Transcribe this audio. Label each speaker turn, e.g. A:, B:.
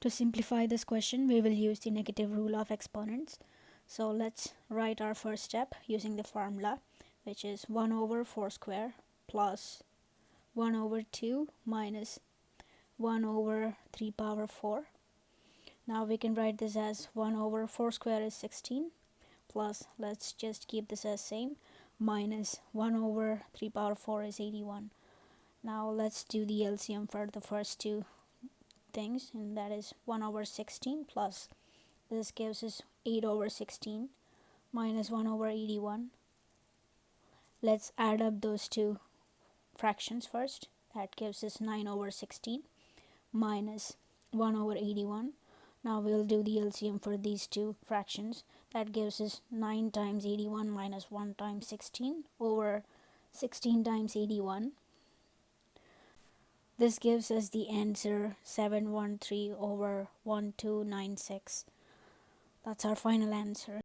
A: To simplify this question, we will use the negative rule of exponents. So let's write our first step using the formula, which is 1 over 4 square plus 1 over 2 minus 1 over 3 power 4. Now we can write this as 1 over 4 square is 16 plus, let's just keep this as same, minus 1 over 3 power 4 is 81. Now let's do the LCM for the first two things and that is 1 over 16 plus this gives us 8 over 16 minus 1 over 81 let's add up those two fractions first. That gives us 9 over 16 minus 1 over 81 now we'll do the LCM for these two fractions. That gives us 9 times 81 minus 1 times 16 over 16 times 81 this gives us the answer 713 over 1296. That's our final answer.